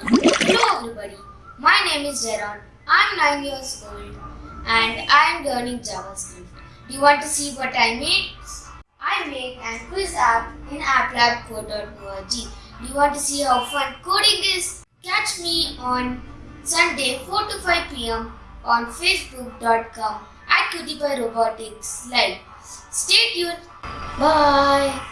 Hello everybody, my name is Jaron. I'm 9 years old and I am learning JavaScript. Do you want to see what I made? I made an quiz app in applabcode.org. Do you want to see how fun coding is? Catch me on Sunday 4 to 5 pm on facebook.com at by Robotics Live. Stay tuned. Bye.